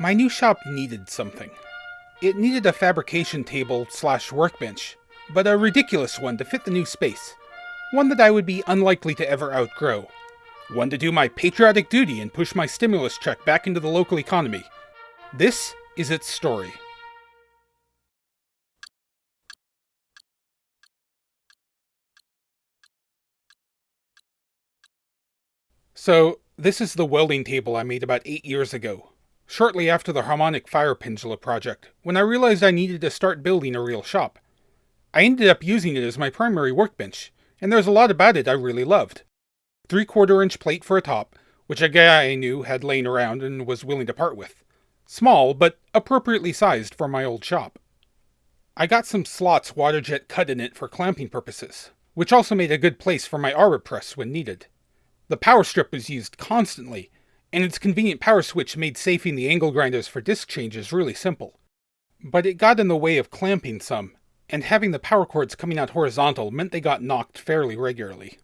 My new shop needed something. It needed a fabrication table slash workbench, but a ridiculous one to fit the new space. One that I would be unlikely to ever outgrow. One to do my patriotic duty and push my stimulus check back into the local economy. This is its story. So, this is the welding table I made about 8 years ago, shortly after the Harmonic Fire Pendula project, when I realized I needed to start building a real shop. I ended up using it as my primary workbench, and there's a lot about it I really loved. 3 quarter inch plate for a top, which a guy I knew had lain around and was willing to part with. Small, but appropriately sized for my old shop. I got some slots waterjet cut in it for clamping purposes, which also made a good place for my arbor press when needed. The power strip was used constantly, and its convenient power switch made safing the angle grinders for disc changes really simple. But it got in the way of clamping some, and having the power cords coming out horizontal meant they got knocked fairly regularly.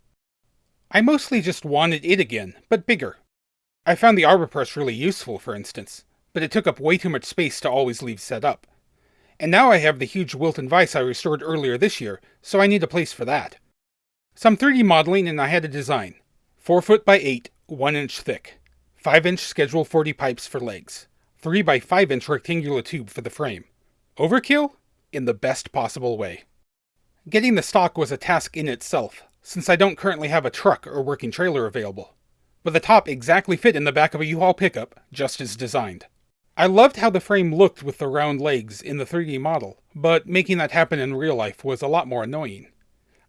I mostly just wanted it again, but bigger. I found the arbor press really useful, for instance, but it took up way too much space to always leave set up. And now I have the huge Wilton vise I restored earlier this year, so I need a place for that. Some 3D modeling and I had a design. 4 foot by 8, 1 inch thick. 5 inch schedule 40 pipes for legs. 3 by 5 inch rectangular tube for the frame. Overkill? In the best possible way. Getting the stock was a task in itself, since I don't currently have a truck or working trailer available. But the top exactly fit in the back of a U-Haul pickup, just as designed. I loved how the frame looked with the round legs in the 3D model, but making that happen in real life was a lot more annoying.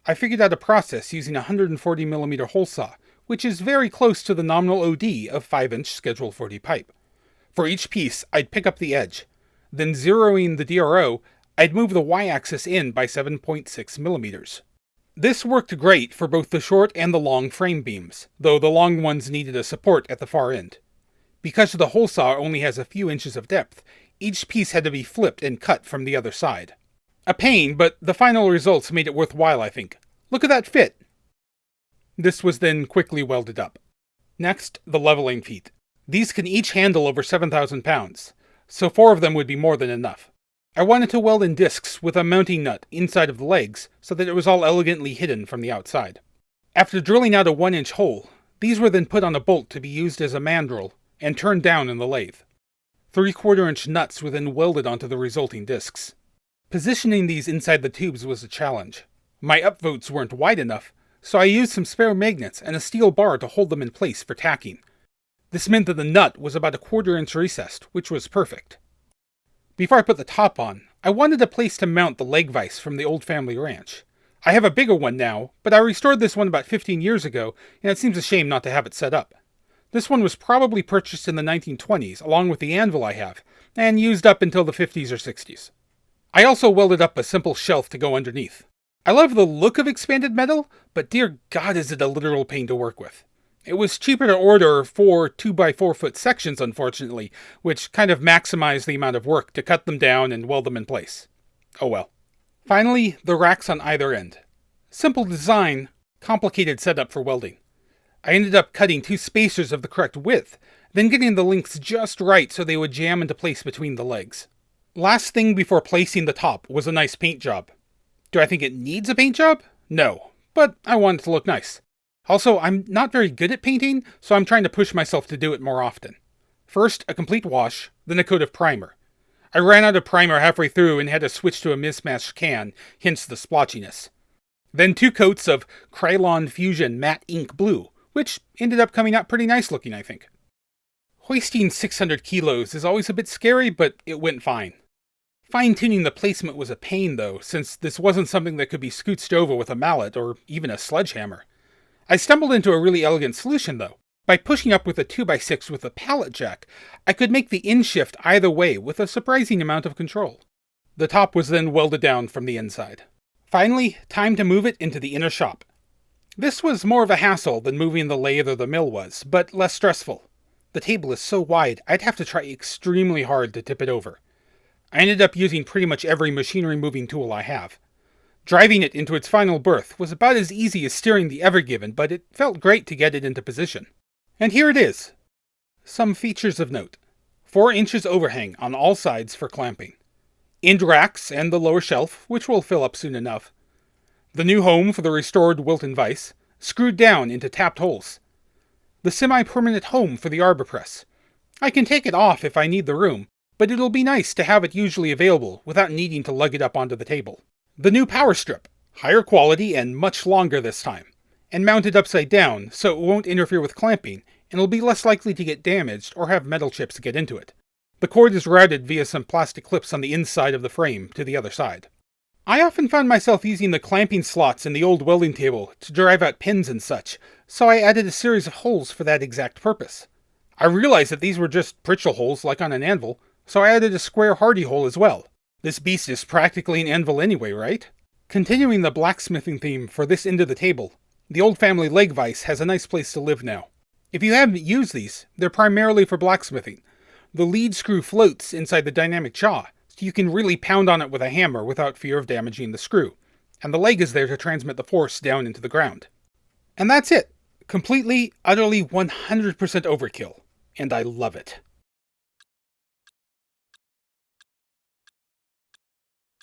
I figured out a process using a 140mm hole saw which is very close to the nominal OD of 5-inch Schedule 40 pipe. For each piece, I'd pick up the edge. Then zeroing the DRO, I'd move the y-axis in by 7.6 millimeters. This worked great for both the short and the long frame beams, though the long ones needed a support at the far end. Because the hole saw only has a few inches of depth, each piece had to be flipped and cut from the other side. A pain, but the final results made it worthwhile, I think. Look at that fit! This was then quickly welded up. Next, the leveling feet. These can each handle over 7,000 pounds, so four of them would be more than enough. I wanted to weld in discs with a mounting nut inside of the legs so that it was all elegantly hidden from the outside. After drilling out a 1 inch hole, these were then put on a bolt to be used as a mandrel and turned down in the lathe. 3 quarter inch nuts were then welded onto the resulting discs. Positioning these inside the tubes was a challenge. My upvotes weren't wide enough, so I used some spare magnets and a steel bar to hold them in place for tacking. This meant that the nut was about a quarter inch recessed, which was perfect. Before I put the top on, I wanted a place to mount the leg vise from the old family ranch. I have a bigger one now, but I restored this one about 15 years ago, and it seems a shame not to have it set up. This one was probably purchased in the 1920s, along with the anvil I have, and used up until the 50s or 60s. I also welded up a simple shelf to go underneath. I love the look of expanded metal, but dear god is it a literal pain to work with. It was cheaper to order four 2x4 foot sections, unfortunately, which kind of maximized the amount of work to cut them down and weld them in place. Oh well. Finally, the racks on either end. Simple design, complicated setup for welding. I ended up cutting two spacers of the correct width, then getting the links just right so they would jam into place between the legs. Last thing before placing the top was a nice paint job. Do I think it needs a paint job? No, but I want it to look nice. Also, I'm not very good at painting, so I'm trying to push myself to do it more often. First, a complete wash, then a coat of primer. I ran out of primer halfway through and had to switch to a mismatched can, hence the splotchiness. Then two coats of Krylon Fusion Matte Ink Blue, which ended up coming out pretty nice looking, I think. Hoisting 600 kilos is always a bit scary, but it went fine. Fine-tuning the placement was a pain, though, since this wasn't something that could be scooched over with a mallet or even a sledgehammer. I stumbled into a really elegant solution, though. By pushing up with a 2x6 with a pallet jack, I could make the in shift either way with a surprising amount of control. The top was then welded down from the inside. Finally, time to move it into the inner shop. This was more of a hassle than moving the lathe or the mill was, but less stressful. The table is so wide, I'd have to try extremely hard to tip it over. I ended up using pretty much every machinery moving tool I have. Driving it into its final berth was about as easy as steering the Ever Given, but it felt great to get it into position. And here it is. Some features of note. 4 inches overhang on all sides for clamping. End racks and the lower shelf, which will fill up soon enough. The new home for the restored Wilton vise, screwed down into tapped holes. The semi-permanent home for the arbor press. I can take it off if I need the room, but it'll be nice to have it usually available without needing to lug it up onto the table. The new power strip, higher quality and much longer this time, and mounted upside down so it won't interfere with clamping and will be less likely to get damaged or have metal chips get into it. The cord is routed via some plastic clips on the inside of the frame to the other side. I often found myself using the clamping slots in the old welding table to drive out pins and such, so I added a series of holes for that exact purpose. I realized that these were just Pritchel holes like on an anvil, so I added a square hardy hole as well. This beast is practically an anvil anyway, right? Continuing the blacksmithing theme for this end of the table, the old family leg vise has a nice place to live now. If you haven't used these, they're primarily for blacksmithing. The lead screw floats inside the dynamic jaw, so you can really pound on it with a hammer without fear of damaging the screw, and the leg is there to transmit the force down into the ground. And that's it. Completely, utterly 100% overkill, and I love it.